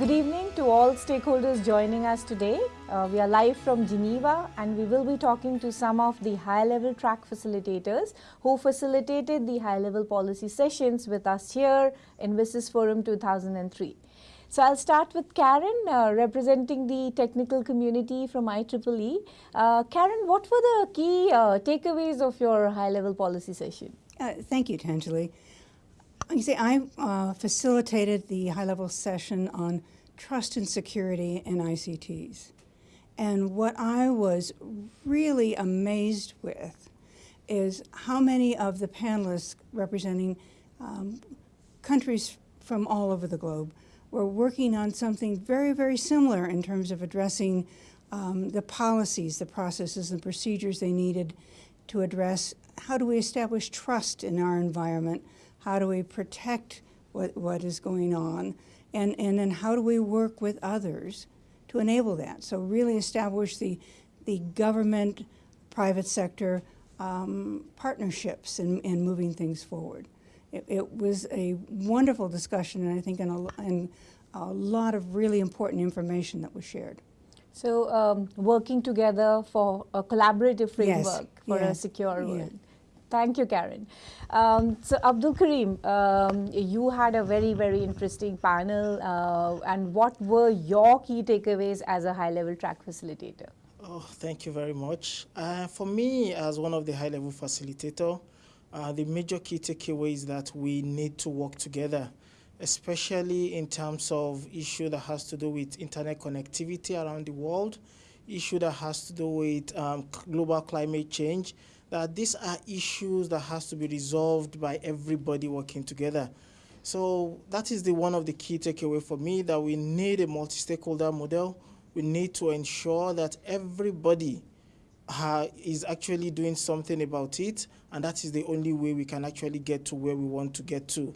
Good evening to all stakeholders joining us today. Uh, we are live from Geneva and we will be talking to some of the high-level track facilitators who facilitated the high-level policy sessions with us here in WSIS Forum 2003. So I'll start with Karen, uh, representing the technical community from IEEE. Uh, Karen, what were the key uh, takeaways of your high-level policy session? Uh, thank you, Tanjali. You see, I uh, facilitated the high-level session on trust and security in ICTs. And what I was really amazed with is how many of the panelists representing um, countries from all over the globe were working on something very, very similar in terms of addressing um, the policies, the processes, and procedures they needed to address how do we establish trust in our environment, how do we protect what, what is going on? And, and then how do we work with others to enable that? So really establish the, the government, private sector um, partnerships in, in moving things forward. It, it, was a wonderful discussion and I think and a, and a lot of really important information that was shared. So um, working together for a collaborative framework yes, for yes, a secure world. Thank you, Karen. Um, so, Abdul Karim, um, you had a very, very interesting panel. Uh, and what were your key takeaways as a high-level track facilitator? Oh, thank you very much. Uh, for me, as one of the high-level facilitator, uh, the major key takeaway is that we need to work together, especially in terms of issue that has to do with internet connectivity around the world, issue that has to do with um, global climate change, that these are issues that has to be resolved by everybody working together. So that is the one of the key takeaway for me that we need a multi-stakeholder model. We need to ensure that everybody is actually doing something about it, and that is the only way we can actually get to where we want to get to.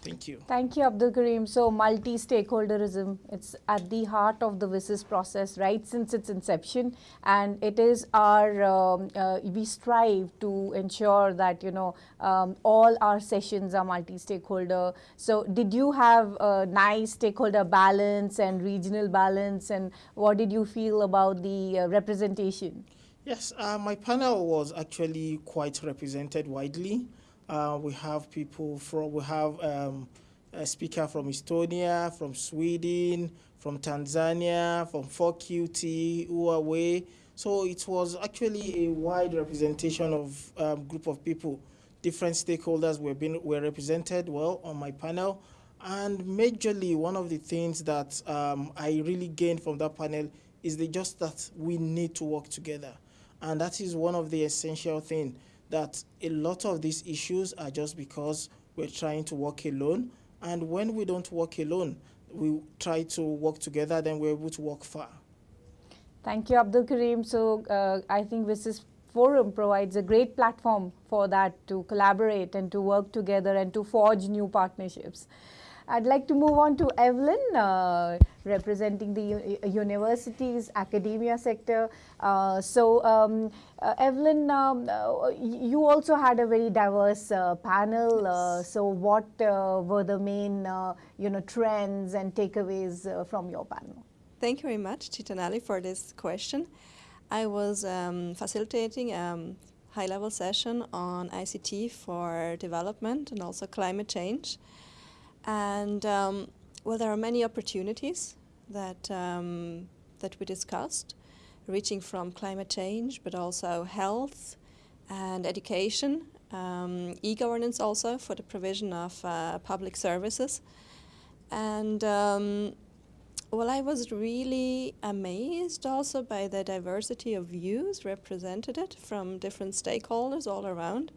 Thank you. Thank you, Abdul Karim. So multi-stakeholderism, it's at the heart of the WSIS process right since its inception. And it is our, um, uh, we strive to ensure that, you know, um, all our sessions are multi-stakeholder. So did you have a nice stakeholder balance and regional balance? And what did you feel about the uh, representation? Yes, uh, my panel was actually quite represented widely. Uh, we have people from, we have um, a speaker from Estonia, from Sweden, from Tanzania, from 4QT, Huawei. So it was actually a wide representation of um, group of people. Different stakeholders were, being, were represented well on my panel. And majorly, one of the things that um, I really gained from that panel is the just that we need to work together. And that is one of the essential things that a lot of these issues are just because we're trying to work alone. And when we don't work alone, we try to work together, then we're able to work far. Thank you, Abdul Karim. So uh, I think WSIS forum provides a great platform for that to collaborate and to work together and to forge new partnerships. I'd like to move on to Evelyn, uh, representing the university's academia sector. Uh, so, um, uh, Evelyn, um, uh, you also had a very diverse uh, panel. Uh, so, what were the main, you know, trends and takeaways from your panel? Thank you very much, Gitanjali, for this question. I was um, facilitating a um, high-level session on ICT for development and also climate change. And um, well, there are many opportunities that, um, that we discussed, reaching from climate change, but also health and education, um, e-governance also for the provision of uh, public services. And um, well, I was really amazed also by the diversity of views represented from different stakeholders all around.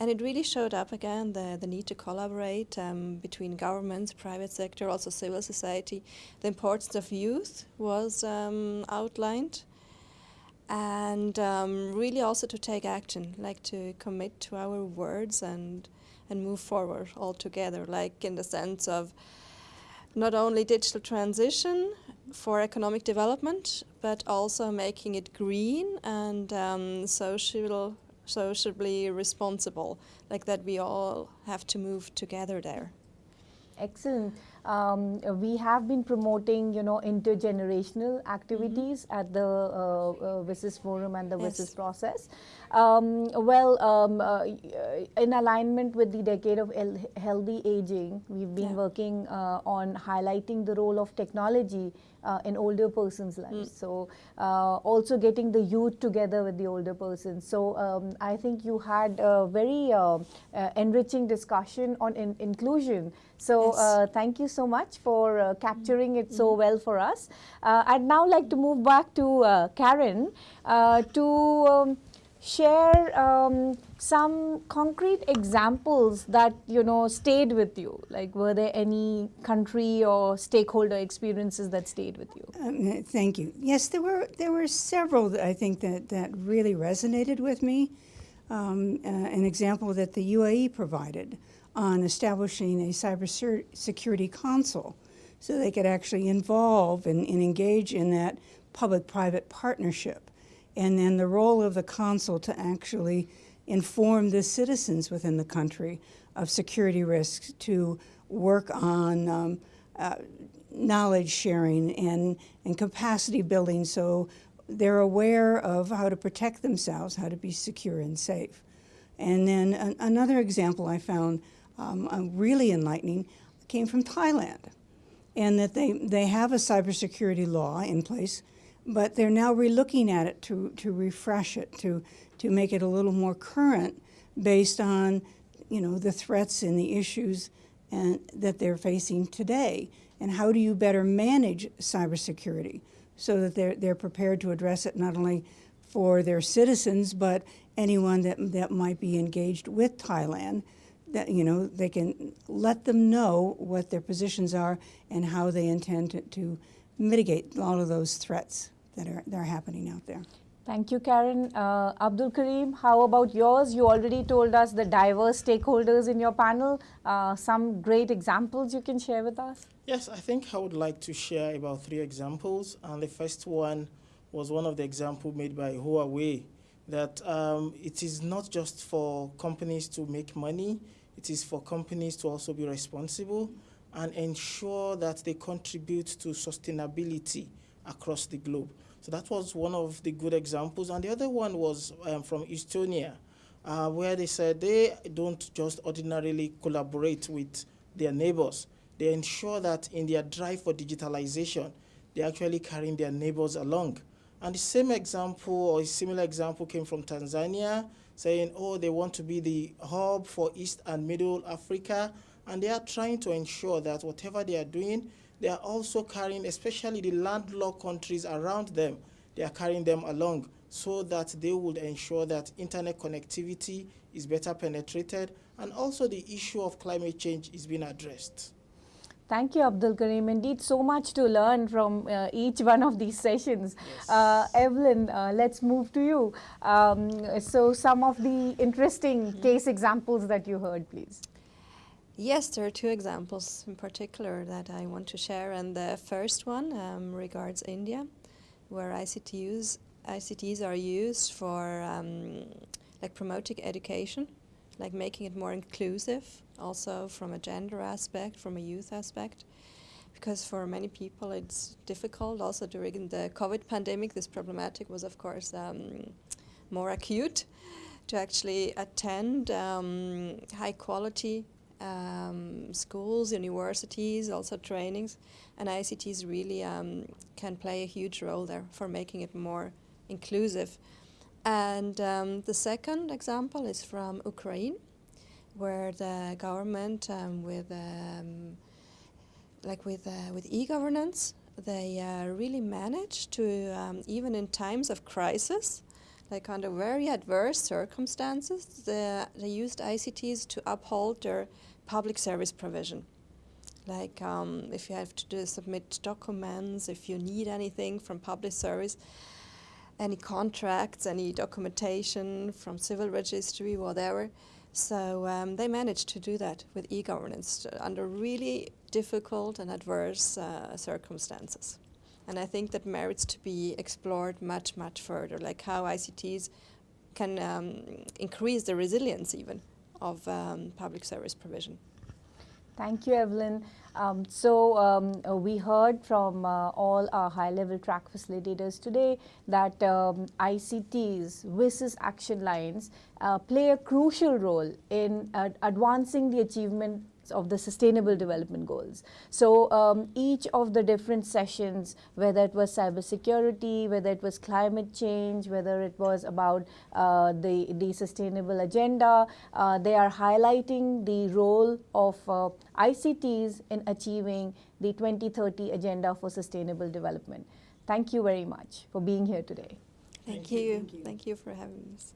And it really showed up again, the, the need to collaborate um, between governments, private sector, also civil society. The importance of youth was um, outlined. And um, really also to take action, like to commit to our words and, and move forward all together, like in the sense of not only digital transition for economic development, but also making it green and um, social socially responsible, like that we all have to move together there. Excellent. um, we have been promoting, you know, intergenerational activities at the uh, uh, WSIS forum and the Yes. WSIS process. Um, well, um, uh, in alignment with the decade of healthy aging, we've been Yeah. working uh, on highlighting the role of technology uh, in older persons' lives. So, uh, also getting the youth together with the older persons. So, um, I think you had a very uh, uh, enriching discussion on in- inclusion. So, Yes. uh, thank you so much for uh, capturing it so well for us. Uh, I'd now like to move back to uh, Karen uh, to um, share um, some concrete examples that you know stayed with you. Like, were there any country or stakeholder experiences that stayed with you? Um, thank you. Yes, there were there were several that I think that that really resonated with me. Um, uh, an example that the UAE provided on establishing a cybersecurity council, so they could actually involve and, and engage in that public-private partnership, and then the role of the council to actually inform the citizens within the country of security risks to work on um, uh, knowledge sharing and, and capacity building so they're aware of how to protect themselves, how to be secure and safe. And then an, another example I found um, uh, really enlightening came from Thailand, and that they, they have a cybersecurity law in place, but they're now relooking at it to, to refresh it, to, to make it a little more current based on you know, the threats and the issues and, that they're facing today. And how do you better manage cybersecurity so that they're, they're prepared to address it not only for their citizens, but anyone that, that might be engaged with Thailand, that, you know, they can let them know what their positions are and how they intend to, to mitigate all of those threats that are, that are happening out there. Thank you, Karen. Uh, Abdul Karim, how about yours? You already told us the diverse stakeholders in your panel. Uh, some great examples you can share with us? Yes, I think I would like to share about three examples. And the first one was one of the examples made by Huawei that um, it is not just for companies to make money, it is for companies to also be responsible and ensure that they contribute to sustainability across the globe. So that was one of the good examples. And the other one was um, from Estonia, uh, where they said they don't just ordinarily collaborate with their neighbors. They ensure that in their drive for digitalization, they're actually carrying their neighbors along. And the same example or a similar example came from Tanzania, saying, oh, they want to be the hub for East and Middle Africa. And they are trying to ensure that whatever they are doing, they are also carrying, especially the landlocked countries around them, they are carrying them along so that they would ensure that internet connectivity is better penetrated and also the issue of climate change is being addressed. Thank you, Abdul Karim. Indeed, so much to learn from uh, each one of these sessions. Yes. Uh, Evelyn, uh, let's move to you. Um, so, some of the interesting case examples that you heard, please. Yes, there are two examples in particular that I want to share, and the first one um, regards India, where ICTs ICTs are used for um, like promoting education, like making it more inclusive, also from a gender aspect, from a youth aspect, because for many people it's difficult. Also during the COVID pandemic, this problematic was of course um, more acute to actually attend um, high quality um, schools, universities, also trainings, and ICTs really um, can play a huge role there for making it more inclusive. And um, the second example is from Ukraine, where the government, um, with um, like with uh, with e-governance, they uh, really managed to um, even in times of crisis, like under very adverse circumstances, the, they used ICTs to uphold their public service provision. Like um, if you have to do, submit documents, if you need anything from public service, any contracts, any documentation from civil registry, whatever. So um, they managed to do that with e-governance under really difficult and adverse uh, circumstances. And I think that merits to be explored much, much further, like how ICTs can um, increase the resilience even of um, public service provision. Thank you, Evelyn. Um, so um, uh, we heard from uh, all our high-level track facilitators today that um, ICTs, WSIS action lines, uh, play a crucial role in uh, advancing the achievement of the sustainable development goals. So um, each of the different sessions, whether it was cybersecurity, whether it was climate change, whether it was about uh, the, the sustainable agenda, uh, they are highlighting the role of uh, ICTs in achieving the 2030 agenda for sustainable development. Thank you very much for being here today. Thank, Thank you. you. Thank you. Thank you for having us.